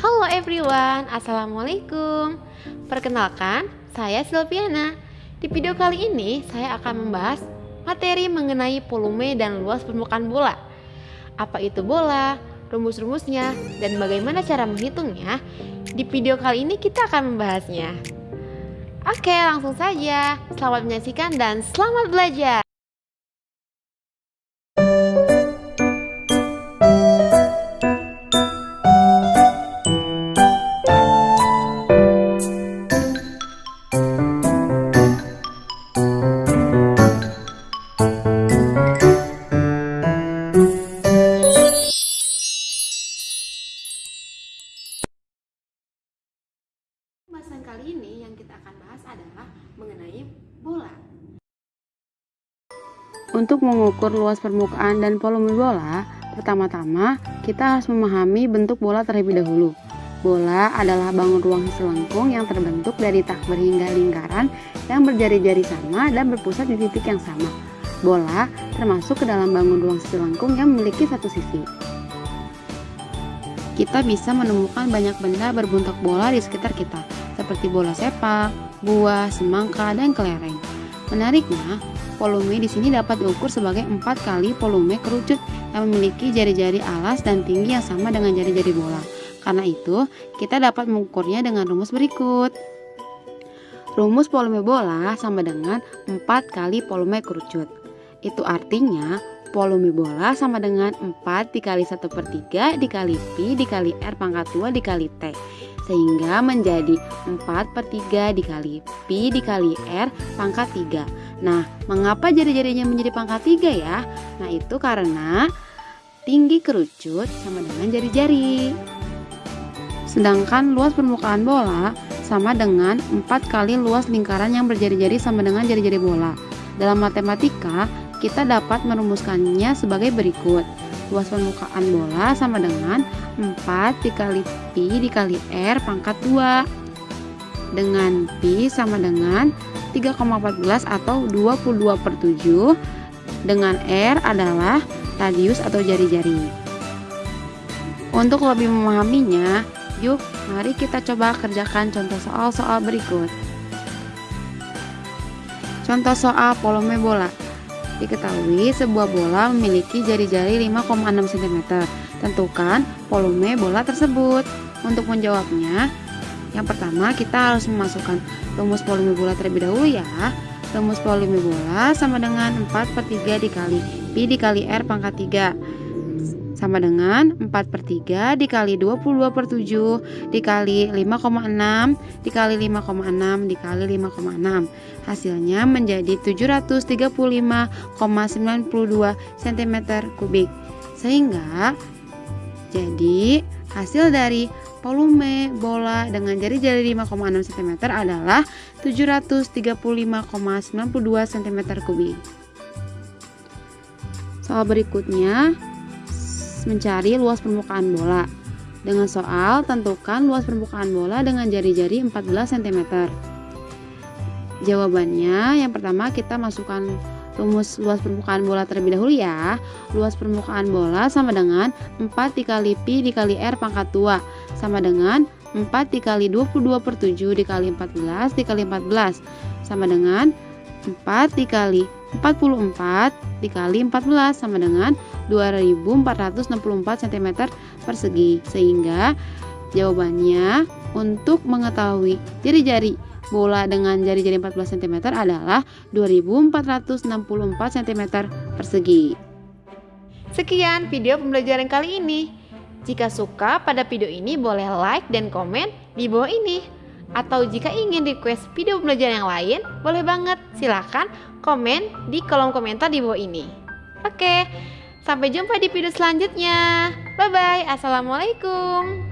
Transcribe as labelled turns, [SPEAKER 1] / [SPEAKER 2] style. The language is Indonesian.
[SPEAKER 1] Halo everyone, Assalamualaikum. Perkenalkan, saya Silviana. Di video kali ini, saya akan membahas materi mengenai volume dan luas permukaan bola. Apa itu bola, rumus-rumusnya, dan bagaimana cara menghitungnya? Di video kali ini kita akan membahasnya. Oke, langsung saja. Selamat menyaksikan dan selamat belajar kali ini yang kita akan bahas adalah mengenai bola.
[SPEAKER 2] Untuk mengukur luas permukaan dan volume bola, pertama-tama kita harus memahami bentuk bola terlebih dahulu. Bola adalah bangun ruang selengkung yang terbentuk dari tak berhingga lingkaran yang berjari-jari sama dan berpusat di titik yang sama. Bola termasuk ke dalam bangun ruang selengkung yang memiliki satu sisi. Kita bisa menemukan banyak benda berbentuk bola di sekitar kita, seperti bola sepak, buah, semangka, dan kelereng. Menariknya, volume di sini dapat diukur sebagai empat kali volume kerucut yang memiliki jari-jari alas dan tinggi yang sama dengan jari-jari bola. Karena itu, kita dapat mengukurnya dengan rumus berikut. Rumus volume bola sama dengan 4 kali volume kerucut. Itu artinya volume bola sama dengan 4 dikali 1 per 3 dikali Pi dikali R pangkat 2 dikali T sehingga menjadi 4 per 3 dikali Pi dikali R pangkat 3 Nah, mengapa jari-jarinya menjadi pangkat 3 ya? Nah, itu karena tinggi kerucut sama dengan jari-jari Sedangkan luas permukaan bola sama dengan 4 kali luas lingkaran yang berjari-jari sama dengan jari-jari bola Dalam matematika, kita dapat merumuskannya sebagai berikut. Luas permukaan bola sama dengan 4 dikali Pi dikali R pangkat 2. Dengan Pi sama dengan 3,14 atau 22 per 7. Dengan R adalah radius atau jari-jari. Untuk lebih memahaminya, yuk mari kita coba kerjakan contoh soal-soal berikut. Contoh soal volume bola. Diketahui sebuah bola memiliki jari-jari 5,6 cm. Tentukan volume bola tersebut. Untuk menjawabnya, yang pertama kita harus memasukkan rumus volume bola terlebih dahulu ya. Rumus volume bola sama dengan 4 per 3 dikali Pi dikali R pangkat 3 sama dengan 4 per 3 dikali 22 per 7 dikali 5,6 dikali 5,6 dikali 5,6 hasilnya menjadi 735,92 cm kubik. Sehingga jadi hasil dari volume bola dengan jari-jari 5,6 cm adalah 735,92 cm kubik. Soal berikutnya mencari luas permukaan bola. Dengan soal, tentukan luas permukaan bola dengan jari-jari 14 cm. Jawabannya, yang pertama kita masukkan rumus luas permukaan bola terlebih dahulu ya. Luas permukaan bola sama dengan 4 dikali Pi dikali R pangkat 2 sama dengan 4 dikali 22 per 7 dikali 14 dikali 14 sama dengan 4 dikali 44 dikali 14 sama dengan 2464 cm persegi. Sehingga jawabannya untuk mengetahui jari-jari bola dengan jari-jari 14 cm adalah 2464 cm persegi.
[SPEAKER 1] Sekian video pembelajaran kali ini. Jika suka pada video ini boleh like dan komen di bawah ini atau jika ingin request video pembelajaran yang lain, boleh banget. Silahkan komen di kolom komentar di bawah ini. Oke, sampai jumpa di video selanjutnya. Bye-bye. Assalamualaikum.